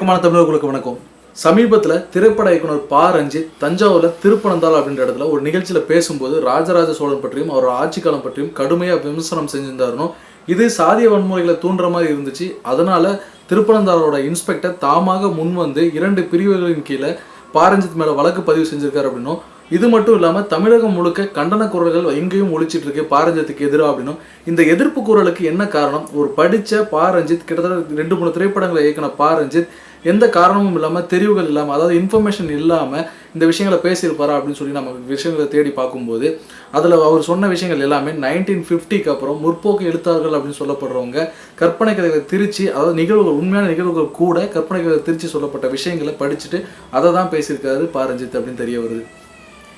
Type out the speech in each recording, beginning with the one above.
இயக்கமான தமிழர்களுக்கு வணக்கம். சமீபத்தில் திரைப்பட இயக்குனர் பா. ரஞ்சித் தஞ்சாவூரில் திருப்பனந்தாள் அப்படின்ற இடத்துல ஒரு நிகழ்ச்சியில் பேசும்போது ராஜராஜ சோழன் பற்றியும் அவரோட ஆட்சி காலம் பற்றியும் கடுமையாக விமர்சனம் செஞ்சிருந்தாருனோ இது சாதிய வன்முறைகளை தூண்டுற மாதிரி இருந்துச்சு. அதனால திருப்பனந்தாளோட இன்ஸ்பெக்டர் தாமாக முன் வந்து இரண்டு பிரிவுகளின் கீழே பாரஞ்சித் மேலே வழக்கு பதிவு செஞ்சிருக்காரு அப்படின்னும் இது மட்டும் இல்லாமல் தமிழகம் முழுக்க கண்டன குரல்கள் எங்கேயும் ஒழிச்சிட்டு இருக்கு பாரஞ்சித்துக்கு எதிராக அப்படின்னும் இந்த எதிர்ப்பு குரலுக்கு என்ன காரணம்? ஒரு படித்த பாரஞ்சித் கிட்டத்தட்ட ரெண்டு மூணு திரைப்படங்களை இயக்கின பாரஞ்சித் எந்த காரணமும் இல்லாமல் தெரிவுகள் இல்லாமல் அதாவது இன்ஃபர்மேஷன் இல்லாமல் இந்த விஷயங்களை பேசியிருப்பாரா அப்படின்னு சொல்லி நம்ம விஷயங்களை தேடி பார்க்கும்போது அதில் அவர் சொன்ன விஷயங்கள் எல்லாமே நைன்டீன் ஃபிஃப்டிக்கு அப்புறம் முற்போக்கு எழுத்தாளர்கள் அப்படின்னு சொல்லப்படுறவங்க கற்பனை கதைகளை திருச்சி அதாவது நிகழ்வுகள் உண்மையான நிகழ்வுகள் கூட கற்பனை கதை திருச்சி சொல்லப்பட்ட விஷயங்களை படிச்சுட்டு அதை தான் பேசியிருக்காரு பாரஞ்சித் அப்படின்னு தெரிய வருது.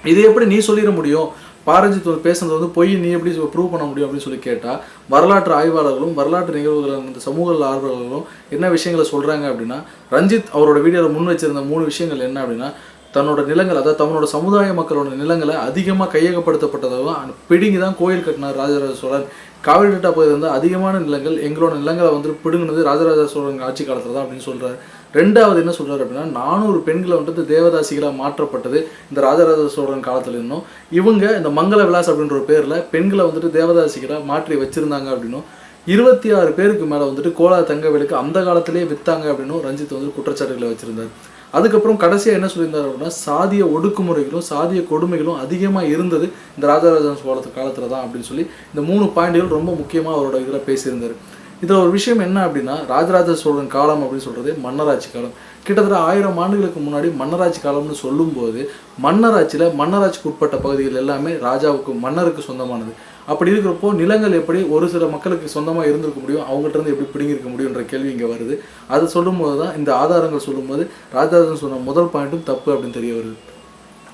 இது எப்படி நீ சொல்லிட முடியும்? பாரஞ்சித் பேசுனது வந்து பொய் நீ எப்படி ப்ரூவ் பண்ண முடியும் அப்படின்னு சொல்லி கேட்டால் வரலாற்று ஆய்வாளர்களும் வரலாற்று நிகழ்வுகள் இந்த சமூக ஆர்வலர்களும் என்ன விஷயங்களை சொல்கிறாங்க அப்படின்னா ரஞ்சித் அவரோட வீடியோவில் முன் வச்சிருந்த மூணு விஷயங்கள் என்ன அப்படின்னா தன்னோட நிலங்கள் அதாவது தன்னோட சமுதாய மக்களோட நிலங்களை அதிகமாக கையகப்படுத்தப்பட்டதாகவும் பிடுங்கி தான் கோயில் கட்டினார் ராஜராஜ சோழன். காவிரி டெல்டா பகுதியில் வந்து அதிகமான நிலங்கள் எங்களோட நிலங்களை வந்து பிடுங்கினது ராஜராஜ சோழன் ஆட்சி காலத்தில் தான் அப்படின்னு சொல்கிறார் ரெண்டாவது என்ன சொல்கிறார் அப்படின்னா நானூறு பெண்களை வந்துட்டு தேவதாசிகளாக மாற்றப்பட்டது இந்த ராஜராஜ சோழன் காலத்தில் இருந்தும். இவங்க இந்த மங்கள விலாஸ் அப்படின்ற ஒரு பேரில் பெண்களை வந்துட்டு தேவதாசிகளாக மாற்றி வச்சுருந்தாங்க அப்படின்னும். இருபத்தி ஆறு பேருக்கு மேலே வந்துட்டு கோலா தங்கவேலுக்கு அந்த காலத்திலேயே விற்றாங்க அப்படின்னும் ரஞ்சித் வந்து குற்றச்சாட்டுகளை வச்சிருந்தார். அதுக்கப்புறம் கடைசியாக என்ன சொல்லியிருந்தார் அப்படின்னா சாதிய ஒடுக்குமுறைகளும் சாதிய கொடுமைகளும் அதிகமாக இருந்தது இந்த ராஜராஜ சோழத்து காலத்தில் தான் அப்படின்னு சொல்லி இந்த மூணு பாயிண்ட்கள் ரொம்ப முக்கியமாக அவரோட இதில் பேசியிருந்தார். இதில் ஒரு விஷயம் என்ன அப்படின்னா ராஜராஜ சோழன் காலம் அப்படின்னு சொல்கிறது மன்னராட்சி காலம். கிட்டத்தட்ட ஆயிரம் ஆண்டுகளுக்கு முன்னாடி மன்னராட்சி காலம்னு சொல்லும்போது மன்னராட்சியில் மன்னராட்சிக்கு உட்பட்ட பகுதிகள் எல்லாமே ராஜாவுக்கு மன்னருக்கு சொந்தமானது. அப்படி இருக்கிறப்போ நிலங்கள் எப்படி ஒரு சில மக்களுக்கு சொந்தமாக இருந்திருக்க முடியும் அவங்கள்ட்ட இருந்து எப்படி பிடுங்கிருக்க முடியுன்ற கேள்வி இங்கே வருது. அது சொல்லும்போது தான் இந்த ஆதாரங்கள் சொல்லும்போது ராஜராஜன் சொன்ன முதல் பாயிண்ட்டும் தப்பு அப்படின்னு தெரிய வருது.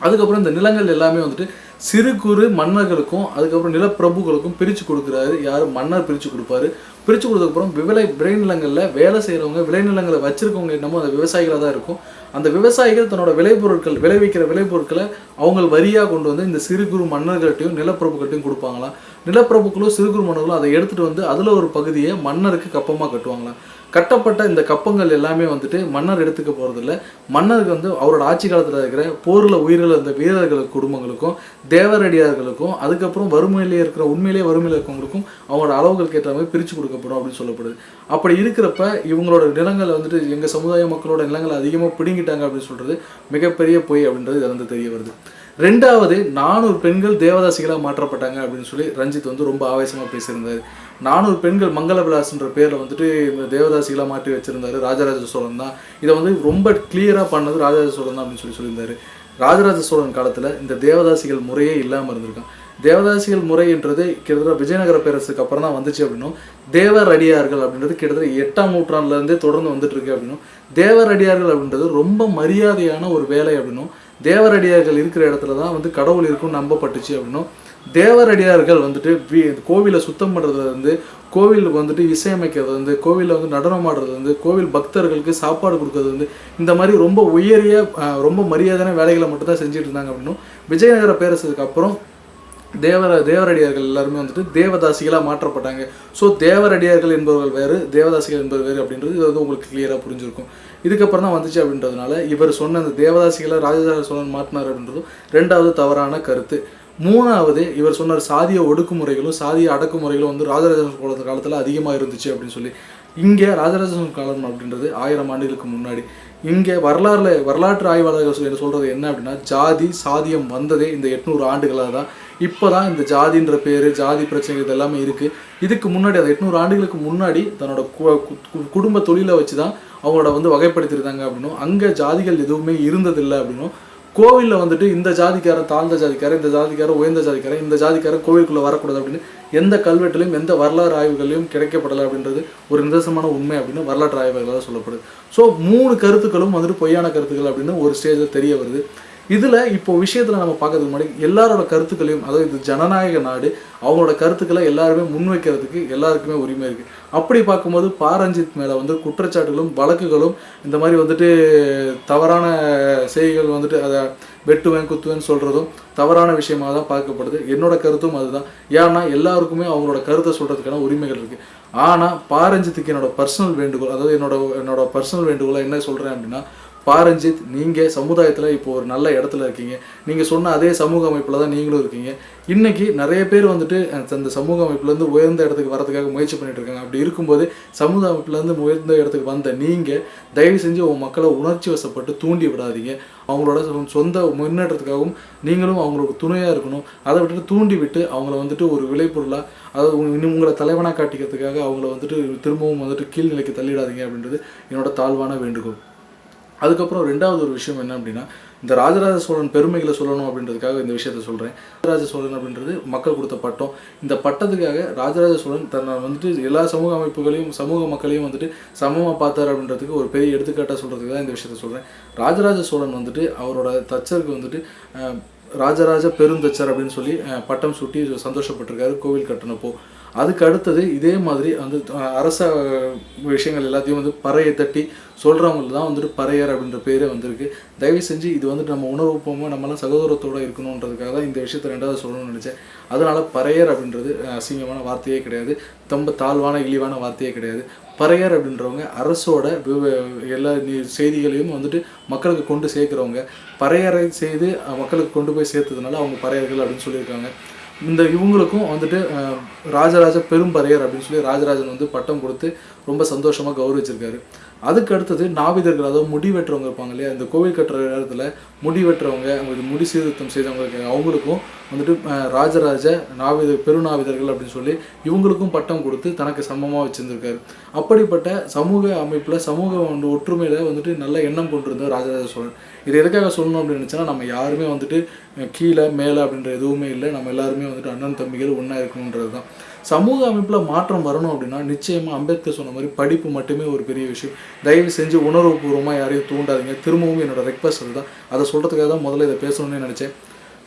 அதுக்கப்புறம் இந்த நிலங்கள் எல்லாமே வந்துட்டு சிறு குறு மன்னர்களுக்கும் அதுக்கப்புறம் நிலப்பிரபுக்களுக்கும் பிரித்து கொடுக்குறாரு. யார்? மன்னர் பிரித்து கொடுப்பாரு. பிரித்து கொடுத்ததுக்கப்புறம் விளை விளைநிலங்களில் வேலை செய்கிறவங்க விளைநிலங்களை வச்சுருக்கவங்க என்னமோ அந்த விவசாயிகளாக தான் இருக்கும். அந்த விவசாயிகள் தன்னோட விளைபொருட்கள் விளைவிக்கிற விளைபொருட்களை அவங்க வரியாக கொண்டு வந்து இந்த சிறு குறு மன்னர்கள்ட்டையும் நிலப்பிரபுக்கள்ட்டையும் கொடுப்பாங்களாம். நிலப்பிரபுக்களும் சிறு குறு மன்னர்களும் அதை எடுத்துகிட்டு வந்து அதில் ஒரு பகுதியை மன்னருக்கு கப்பமாக கட்டுவாங்களாம். கட்டப்பட்ட இந்த கப்பங்கள் எல்லாமே வந்துட்டு மன்னர் எடுத்துக்க போகிறதில்ல மன்னருக்கு வந்து அவரோட ஆட்சி காலத்தில் இருக்கிற போரில் உயிரிழந்த வீரர்கள் குடும்பங்களுக்கும் தேவரடியார்களுக்கும் அதுக்கப்புறம் வறுமையிலே இருக்கிற உண்மையிலேயே வறுமையில் இருக்கவங்களுக்கும் அவங்களோட அளவுகளுக்கு ஏற்ற மாதிரி பிரித்து கொடுக்கப்படும் அப்படின்னு சொல்லப்படுது. அப்படி இருக்கிறப்ப இவங்களோட நிலங்களை வந்துட்டு எங்கள் சமுதாய மக்களோட நிலங்களை அதிகமாக பிடுங்கிட்டாங்க அப்படின்னு சொல்கிறது மிகப்பெரிய பொய் அப்படின்றது இதில் வந்து தெரிய வருது. ரெண்டாவது நானூறு பெண்கள் தேவதாசிகளாக மாற்றப்பட்டாங்க அப்படின்னு சொல்லி ரஞ்சித் வந்து ரொம்ப ஆவேசமாக பேசியிருந்தார். நானூறு பெண்கள் மங்கள விலாஸ்ன்ற பேரில் வந்துட்டு இந்த தேவதாசிகளாக மாற்றி வச்சிருந்தாரு. ராஜராஜ சோழன் தான். இதை வந்து ரொம்ப கிளியராக பண்ணது ராஜராஜ சோழன் தான் அப்படின்னு சொல்லி சொல்லியிருந்தாரு. ராஜராஜ சோழன் காலத்தில் இந்த தேவதாசிகள் முறையே இல்லாமல் இருந்திருக்கான் தேவதாசிகள் முறைன்றது கிட்டத்தட்ட விஜயநகர பேரரசுக்கு அப்புறம் தான் வந்துச்சு அப்படின்னும். தேவரடியார்கள் அப்படின்றது கிட்டத்தட்ட எட்டாம் நூற்றாண்டுலேருந்தே தொடர்ந்து வந்துட்டு இருக்கு அப்படின்னும். தேவரடியார்கள் அப்படின்றது ரொம்ப மரியாதையான ஒரு வேலை அப்படின்னும். தேவரடியார்கள் இருக்கிற இடத்துல தான் வந்து கடவுள் இருக்கும்னு நம்பப்பட்டுச்சு அப்படின்னும். தேவரடியார்கள் வந்துட்டு வீ கோவிலை சுத்தம் பண்ணுறது வந்து கோவிலுக்கு வந்துட்டு இசையமைக்கிறது வந்து கோவிலில் வந்து நடனம் ஆடுறது வந்து கோவில் பக்தர்களுக்கு சாப்பாடு கொடுக்கறது வந்து இந்த மாதிரி ரொம்ப உயரிய ரொம்ப மரியாதையான வேலைகளை மட்டும்தான் செஞ்சுட்டு இருந்தாங்க அப்படின்னும். விஜயநகர பேரரசுக்கு அப்புறம் தேவர தேவரடியார்கள் எல்லாருமே வந்துட்டு தேவதாசிகளாக மாற்றப்பட்டாங்க. ஸோ தேவரடியார்கள் என்பவர்கள் வேறு தேவதாசிகள் என்பது வேறு அப்படின்றது இது வந்து உங்களுக்கு கிளியராக புரிஞ்சிருக்கும். இதுக்கப்புறம் தான் வந்துச்சு அப்படின்றதுனால இவர் சொன்ன அந்த தேவதாசிகளை ராஜராஜ சோழன் மாற்றினார் அப்படின்றதும் ரெண்டாவது தவறான கருத்து. மூணாவது இவர் சொன்னார் சாதிய ஒடுக்குமுறைகளும் சாதிய அடக்குமுறைகளும் வந்து ராஜராஜ சோழன் காலத்தில் அதிகமாக இருந்துச்சு அப்படின்னு சொல்லி. இங்கே ராஜராஜ சோழன் காலம் அப்படின்றது ஆயிரம் ஆண்டுகளுக்கு முன்னாடி. இங்கே வரலாறுல வரலாற்று ஆய்வாளர்கள் சொல்லி சொல்கிறது என்ன அப்படின்னா ஜாதி சாதியம் வந்ததே இந்த எட்நூறு ஆண்டுகளாக தான் இப்போ தான் இந்த ஜாதின்ற பேர் ஜாதி பிரச்சனை இது எல்லாமே இருக்குது இதுக்கு முன்னாடி அந்த எட்நூறு ஆண்டுகளுக்கு முன்னாடி தன்னோட கு- குடும்ப தொழிலை வச்சு தான் அவங்களோட வந்து வகைப்படுத்தியிருந்தாங்க அப்படின்னும். அங்கே ஜாதிகள் எதுவுமே இருந்ததில்லை அப்படின்னும். கோவிலில் வந்துட்டு இந்த ஜாதிக்காரன் தாழ்ந்த ஜாதிக்காரன் இந்த ஜாதிக்காரன் உயர்ந்த ஜாதிக்காரன் இந்த ஜாதிக்காரன் கோவிலுக்குள்ளே வரக்கூடாது அப்படின்னு எந்த கல்வெட்டுலையும் எந்த வரலாறு ஆய்வுகளையும் கிடைக்கப்படலை அப்படின்றது ஒரு நிதர்சனமான உண்மை அப்படின்னு வரலாற்று ஆய்வுகளாக சொல்லப்படுது. ஸோ மூணு கருத்துக்களும் வந்துட்டு பொய்யான கருத்துக்கள் அப்படின்னு ஒரு ஸ்டேஜில் தெரிய வருது. இதில் இப்போ விஷயத்தில் நம்ம பார்க்கறதுக்கு முன்னாடி எல்லாரோட கருத்துக்களையும் அதாவது இது ஜனநாயக நாடு அவங்களோட கருத்துக்களை எல்லாருமே முன்வைக்கிறதுக்கு எல்லாருக்குமே உரிமை இருக்குது அப்படி பார்க்கும்போது பாரஞ்சித் மேலே வந்து குற்றச்சாட்டுகளும் வழக்குகளும் இந்த மாதிரி வந்துட்டு தவறான செய்திகள் வந்துட்டு அதை வெட்டுவேன் குத்துவேன்னு சொல்கிறதும் தவறான விஷயமாக தான் பார்க்கப்படுது. என்னோட கருத்தும் அதுதான். ஏன்னா எல்லாருக்குமே அவங்களோட கருத்தை சொல்கிறதுக்கான உரிமைகள் இருக்குது ஆனால் பாரஞ்சித்துக்கு என்னோட பர்சனல் வேண்டுகோள் அதாவது என்னோட என்னோட பர்சனல் வேண்டுகோளை என்ன சொல்கிறேன் அப்படின்னா பாரஞ்சித் நீங்கள் சமுதாயத்தில் இப்போ ஒரு நல்ல இடத்துல இருக்கீங்க. நீங்கள் சொன்ன அதே சமூக அமைப்பில் தான் நீங்களும் இருக்கீங்க. இன்னைக்கு நிறைய பேர் வந்துட்டு அந்த சமூக அமைப்புலேருந்து உயர்ந்த இடத்துக்கு வரதுக்காக முயற்சி பண்ணிட்டு இருக்காங்க. அப்படி இருக்கும்போது சமூக அமைப்புலேருந்து உயர்ந்த இடத்துக்கு வந்த நீங்கள் தயவு செஞ்சு உங்கள் மக்களை உணர்ச்சி வசப்பட்டு தூண்டி விடாதீங்க. அவங்களோட சொந்த முன்னேற்றத்துக்காகவும் நீங்களும் அவங்களுக்கு துணையாக இருக்கணும். அதை விட்டுட்டு தூண்டி விட்டு அவங்கள வந்துட்டு ஒரு விளைபொருளாக அதாவது இன்னும் உங்களை தலைவனாக காட்டிக்கிறதுக்காக அவங்கள வந்துட்டு திரும்பவும் வந்துட்டு கீழ்நிலைக்கு தள்ளிடாதீங்க அப்படின்றது என்னோட தாழ்வான வேண்டுகோள். அதுக்கப்புறம் ரெண்டாவது ஒரு விஷயம் என்ன அப்படின்னா இந்த ராஜராஜ சோழன் பெருமைகளை சொல்லணும் அப்படின்றதுக்காக இந்த விஷயத்த சொல்கிறேன் ராஜராஜ சோழன் அப்படின்றது மக்கள் கொடுத்த பட்டம். இந்த பட்டத்துக்காக ராஜராஜ சோழன் தன்னை வந்துட்டு எல்லா சமூக அமைப்புகளையும் சமூக மக்களையும் வந்துட்டு சமமாக பார்த்தார் அப்படின்றதுக்கு ஒரு பெரிய எடுத்துக்காட்டாக சொல்கிறதுக்கு தான் இந்த விஷயத்த சொல்கிறேன் ராஜராஜ சோழன் வந்துட்டு அவரோட தச்சருக்கு வந்துட்டு ராஜராஜ பெருந்தச்சர் அப்படின்னு சொல்லி பட்டம் சூட்டி சந்தோஷப்பட்டிருக்காரு கோவில் கட்டினப்போ. அதுக்கு அடுத்தது இதே மாதிரி வந்து அரச விஷயங்கள் எல்லாத்தையும் வந்து பறையை தட்டி சொல்கிறவங்களுக்கு தான் வந்துட்டு பறையர் அப்படின்ற பேரே வந்திருக்கு. தயவு செஞ்சு இது வந்துட்டு நம்ம உணர்வுப்போமாக நம்மளாம் சகோதரத்தோடு இருக்கணுன்றதுக்காக தான் இந்த விஷயத்தை ரெண்டாவது சொல்லணும்னு நினச்சேன். அதனால் பறையர் அப்படின்றது அசிங்கமான வார்த்தையே கிடையாது. ரொம்ப தாழ்வான இழிவான வார்த்தையே கிடையாது. பறையர் அப்படின்றவங்க அரசோட விவ- எல்லா செய்திகளையும் வந்துட்டு மக்களுக்கு கொண்டு சேர்க்குறவங்க. பறையரை செய்து மக்களுக்கு கொண்டு போய் சேர்த்ததுனால அவங்க பறையர்கள் அப்படின்னு சொல்லியிருக்காங்க. இந்த இவங்களுக்கும் வந்துட்டு ராஜராஜ பெரும்பறையர் அப்படின்னு சொல்லி ராஜராஜன் வந்து பட்டம் கொடுத்து ரொம்ப சந்தோஷமாக கௌரவிச்சிருக்காரு. அதுக்கு அடுத்தது நாவிதர்கள் அதாவது முடி வெட்டுறவங்க இருப்பாங்க இல்லையா இந்த கோவில் கட்டுற இடத்துல முடி வெட்டுறவங்க அவங்களுக்கு முடி சீர்திருத்தம் செய்தவங்களுக்கு அவங்களுக்கும் வந்துட்டு ராஜராஜ நாவித பெருநாவிதர்கள் அப்படின்னு சொல்லி இவங்களுக்கும் பட்டம் கொடுத்து தனக்கு சமமாக வச்சுருந்துருக்காரு. அப்படிப்பட்ட சமூக அமைப்பில் சமூக வந்து வந்துட்டு நல்ல எண்ணம் கொண்டிருந்தார் ராஜராஜ சோழன். இது எதுக்காக சொல்லணும் அப்படின்னு நினச்சினா நம்ம யாருமே வந்துட்டு கீழே மேலே அப்படின்ற எதுவுமே இல்லை. நம்ம எல்லாருமே வந்துட்டு அண்ணன் தம்பிகள் ஒன்றா இருக்கணுன்றது தான். சமூக அமைப்பில் மாற்றம் வரணும் அப்படின்னா நிச்சயமாக அம்பேத்கர் சொன்ன மாதிரி படிப்பு மட்டுமே ஒரு பெரிய விஷயம். தயவு செஞ்சு உணர்வுபூர்வமாக யாரையும் தூண்டாதீங்க. திரும்பவும் என்னோட ரெக்வஸ்ட் அதுதான். அதை சொல்கிறதுக்காக தான் முதல்ல இதை பேசணும்னு நினச்சேன்.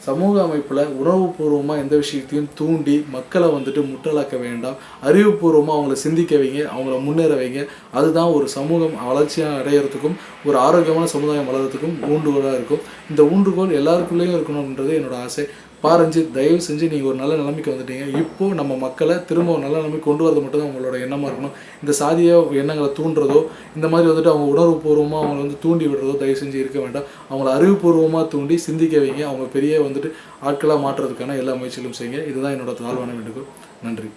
சமூக அமைப்பில் உணர்வுபூர்வமாக எந்த விஷயத்தையும் தூண்டி மக்களை வந்துட்டு முட்டலாக்க வேண்டாம். அறிவுபூர்வமாக அவங்கள சிந்திக்க வைங்க அவங்கள முன்னேற வைங்க. அதுதான் ஒரு சமூகம் வளர்ச்சியாக அடையிறதுக்கும் ஒரு ஆரோக்கியமான சமுதாயம் வளர்கிறதுக்கும் ஊண்டுகோலாக இருக்கும். இந்த ஊன்றுகோல் எல்லாருக்குள்ளேயும் இருக்கணுன்றது என்னோட ஆசை. பாரஞ்சித் தயவு செஞ்சு நீங்கள் ஒரு நல்ல நிலைமைக்கு வந்துட்டீங்க. இப்போ நம்ம மக்களை திரும்ப ஒரு நல்ல நிலைமைக்கு கொண்டு வரது மட்டும் தான் உங்களோட எண்ணமாக இருக்கணும். இந்த சாதிய எண்ணங்களை தூண்டுறதோ இந்த மாதிரி வந்துட்டு அவங்க உணர்வுபூர்வமாக அவங்கள வந்து தூண்டி விடுறதோ தயவு செஞ்சு இருக்க வேண்டாம். அவங்கள அறிவுபூர்வமாக தூண்டி சிந்திக்க வைங்க. அவங்க பெரிய வந்துட்டு ஆட்களாக மாற்றுறதுக்கான எல்லா முயற்சிகளும் செய்யுங்க. இதுதான் என்னோட தாழ்வான வேண்டுகோள். நன்றி.